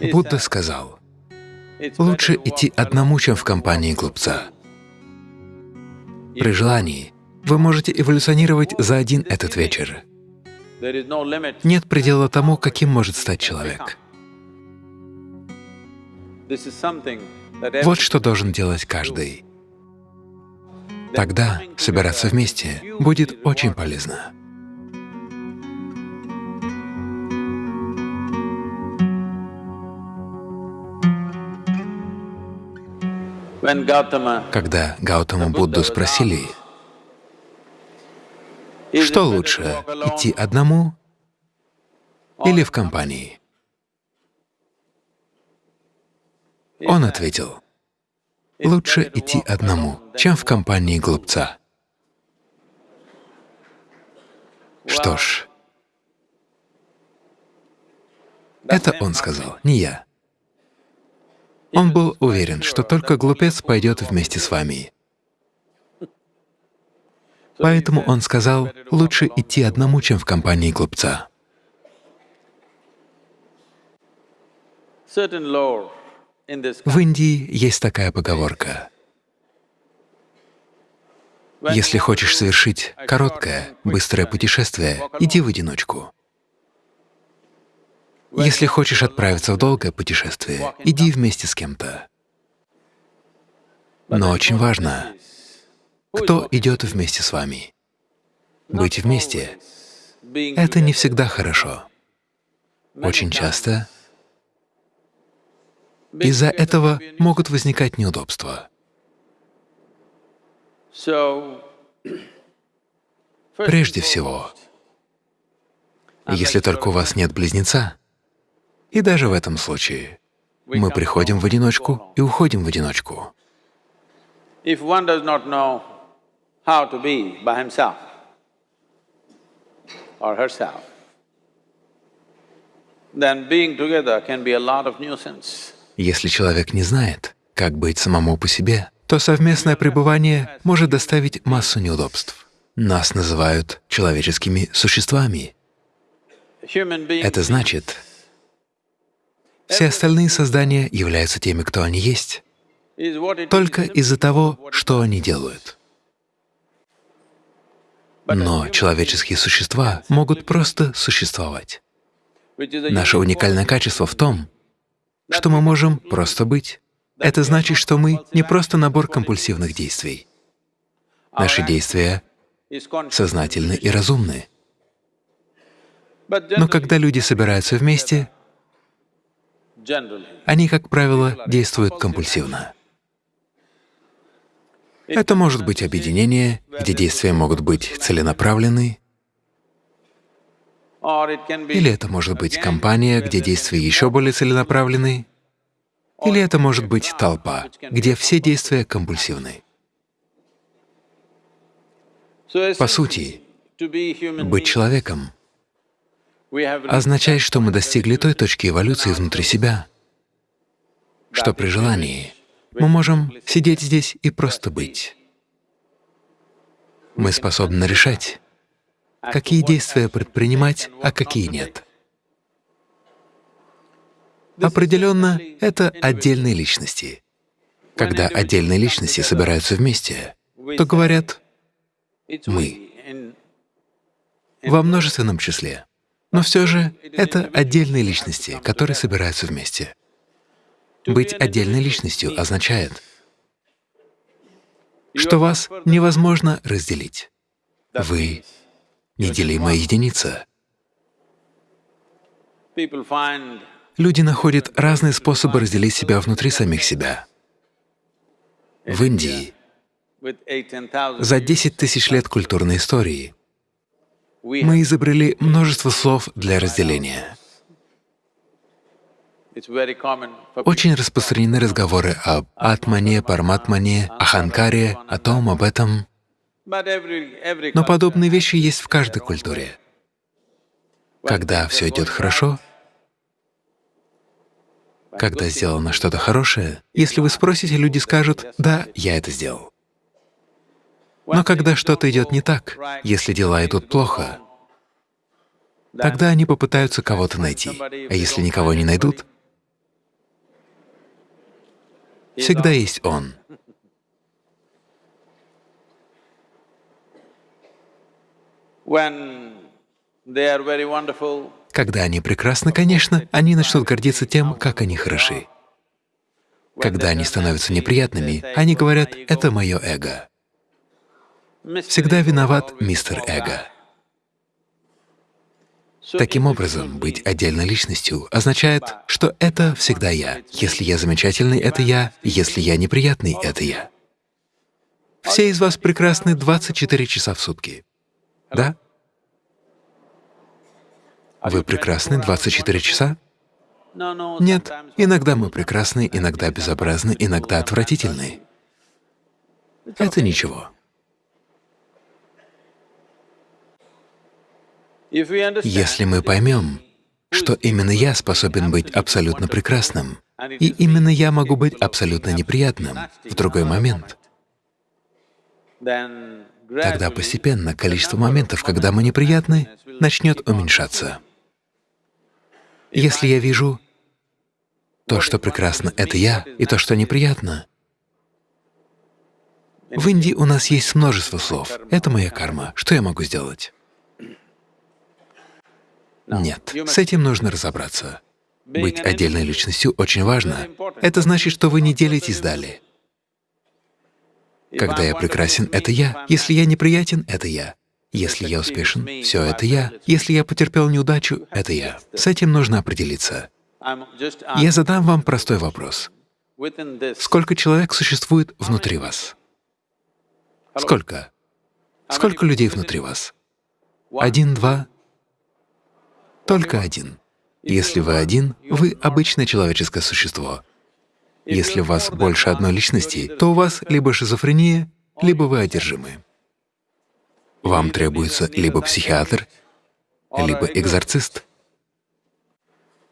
Будда сказал, лучше идти одному, чем в компании глупца. При желании вы можете эволюционировать за один этот вечер. Нет предела тому, каким может стать человек. Вот что должен делать каждый. Тогда собираться вместе будет очень полезно. Когда Гаутама Будду спросили, что лучше, идти одному или в компании, он ответил, лучше идти одному, чем в компании глупца. Что ж, это он сказал, не я. Он был уверен, что только глупец пойдет вместе с вами. Поэтому он сказал, лучше идти одному, чем в компании глупца. В Индии есть такая поговорка. Если хочешь совершить короткое, быстрое путешествие, иди в одиночку. Если хочешь отправиться в долгое путешествие, иди вместе с кем-то. Но очень важно, кто идет вместе с вами. Быть вместе — это не всегда хорошо. Очень часто из-за этого могут возникать неудобства. Прежде всего, если только у вас нет близнеца, и даже в этом случае мы приходим в одиночку и уходим в одиночку. Если человек не знает, как быть самому по себе, то совместное пребывание может доставить массу неудобств. Нас называют человеческими существами. Это значит, все остальные создания являются теми, кто они есть, только из-за того, что они делают. Но человеческие существа могут просто существовать. Наше уникальное качество в том, что мы можем просто быть. Это значит, что мы не просто набор компульсивных действий. Наши действия сознательны и разумны. Но когда люди собираются вместе, они, как правило, действуют компульсивно. Это может быть объединение, где действия могут быть целенаправлены, или это может быть компания, где действия еще более целенаправлены, или это может быть толпа, где все действия компульсивны. По сути, быть человеком означает, что мы достигли той точки эволюции внутри себя, что при желании мы можем сидеть здесь и просто быть. Мы способны решать, какие действия предпринимать, а какие нет. Определенно, это отдельные личности. Когда отдельные личности собираются вместе, то говорят «мы» во множественном числе. Но все же это отдельные личности, которые собираются вместе. Быть отдельной личностью означает, что вас невозможно разделить. Вы — неделимая единица. Люди находят разные способы разделить себя внутри самих себя. В Индии за 10 тысяч лет культурной истории мы изобрели множество слов для разделения. Очень распространены разговоры об атмане, парматмане, аханкаре, о том, об этом. Но подобные вещи есть в каждой культуре. Когда все идет хорошо, когда сделано что-то хорошее, если вы спросите, люди скажут, «Да, я это сделал». Но когда что-то идет не так, если дела идут плохо, тогда они попытаются кого-то найти, а если никого не найдут, Всегда есть Он. Когда они прекрасны, конечно, они начнут гордиться тем, как они хороши. Когда они становятся неприятными, они говорят, «это мое эго». Всегда виноват мистер Эго. Таким образом, быть отдельной личностью означает, что это всегда я. Если я замечательный — это я, если я неприятный — это я. Все из вас прекрасны 24 часа в сутки. Да? Вы прекрасны 24 часа? Нет, иногда мы прекрасны, иногда безобразны, иногда отвратительны. Это ничего. Если мы поймем, что именно я способен быть абсолютно прекрасным, и именно я могу быть абсолютно неприятным в другой момент, тогда постепенно количество моментов, когда мы неприятны, начнет уменьшаться. Если я вижу то, что прекрасно — это я, и то, что неприятно, в Индии у нас есть множество слов. Это моя карма. Что я могу сделать? Нет, с этим нужно разобраться. Быть отдельной личностью очень важно. Это значит, что вы не делитесь далее. Когда я прекрасен — это я. Если я неприятен — это я. Если я успешен — все это я. Если я потерпел неудачу — это я. С этим нужно определиться. Я задам вам простой вопрос. Сколько человек существует внутри вас? Сколько? Сколько людей внутри вас? Один, два, только один. Если вы один, вы обычное человеческое существо. Если у вас больше одной личности, то у вас либо шизофрения, либо вы одержимы. Вам требуется либо психиатр, либо экзорцист.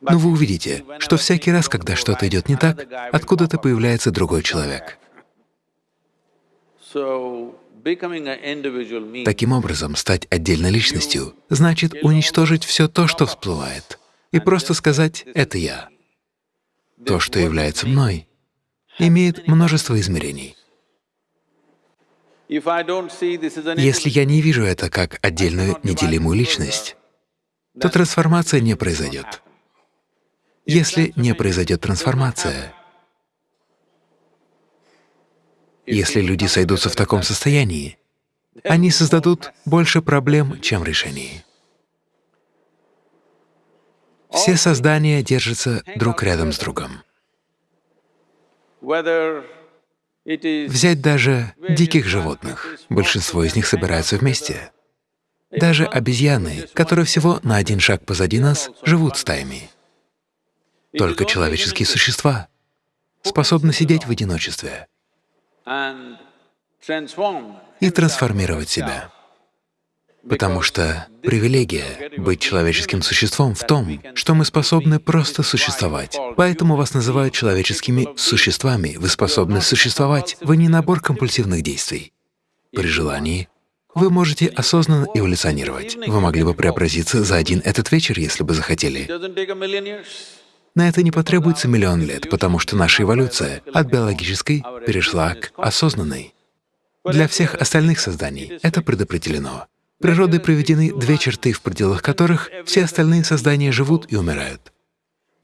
Но вы увидите, что всякий раз, когда что-то идет не так, откуда-то появляется другой человек. Таким образом, стать отдельной личностью значит уничтожить все то, что всплывает, и просто сказать «это я». То, что является мной, имеет множество измерений. Если я не вижу это как отдельную неделимую личность, то трансформация не произойдет. Если не произойдет трансформация, Если люди сойдутся в таком состоянии, они создадут больше проблем, чем решений. Все создания держатся друг рядом с другом. Взять даже диких животных. Большинство из них собираются вместе. Даже обезьяны, которые всего на один шаг позади нас, живут стаями. Только человеческие существа способны сидеть в одиночестве и трансформировать себя. Потому что привилегия быть человеческим существом в том, что мы способны просто существовать. Поэтому вас называют человеческими существами. Вы способны существовать. Вы не набор компульсивных действий. При желании вы можете осознанно эволюционировать. Вы могли бы преобразиться за один этот вечер, если бы захотели. На это не потребуется миллион лет, потому что наша эволюция от биологической перешла к осознанной. Для всех остальных созданий это предопределено. Природой проведены две черты, в пределах которых все остальные создания живут и умирают.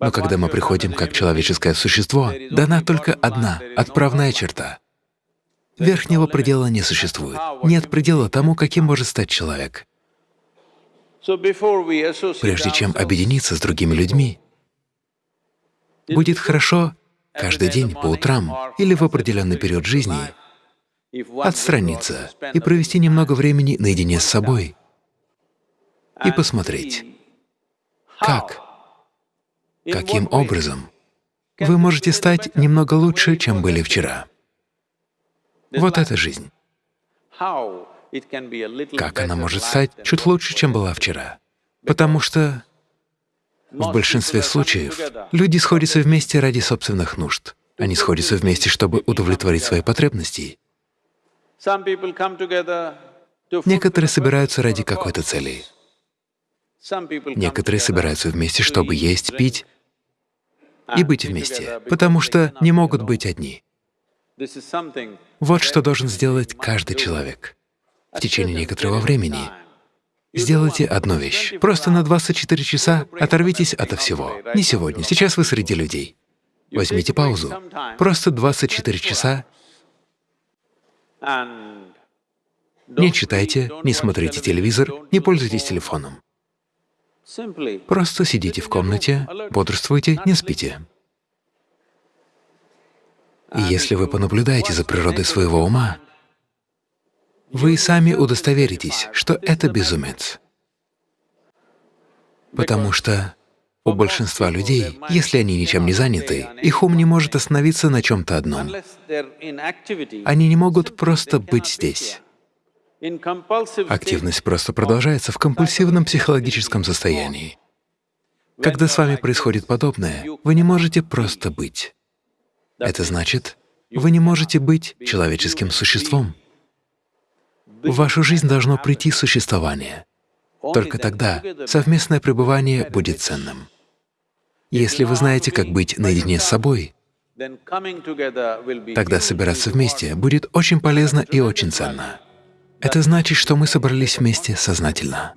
Но когда мы приходим как человеческое существо, дана только одна отправная черта. Верхнего предела не существует. Нет предела тому, каким может стать человек. Прежде чем объединиться с другими людьми, будет хорошо каждый день по утрам или в определенный период жизни отстраниться и провести немного времени наедине с собой и посмотреть, как, каким образом вы можете стать немного лучше, чем были вчера. Вот эта жизнь. Как она может стать чуть лучше, чем была вчера? Потому что в большинстве случаев люди сходятся вместе ради собственных нужд. Они сходятся вместе, чтобы удовлетворить свои потребности. Некоторые собираются ради какой-то цели. Некоторые собираются вместе, чтобы есть, пить и быть вместе, потому что не могут быть одни. Вот что должен сделать каждый человек в течение некоторого времени. Сделайте одну вещь. Просто на 24 часа оторвитесь ото всего. Не сегодня, сейчас вы среди людей. Возьмите паузу. Просто 24 часа не читайте, не смотрите телевизор, не пользуйтесь телефоном. Просто сидите в комнате, бодрствуйте, не спите. И если вы понаблюдаете за природой своего ума, вы сами удостоверитесь, что это безумец. Потому что у большинства людей, если они ничем не заняты, их ум не может остановиться на чем-то одном. Они не могут просто быть здесь. Активность просто продолжается в компульсивном психологическом состоянии. Когда с вами происходит подобное, вы не можете просто быть. Это значит, вы не можете быть человеческим существом. В вашу жизнь должно прийти существование. Только тогда совместное пребывание будет ценным. Если вы знаете, как быть наедине с собой, тогда собираться вместе будет очень полезно и очень ценно. Это значит, что мы собрались вместе сознательно.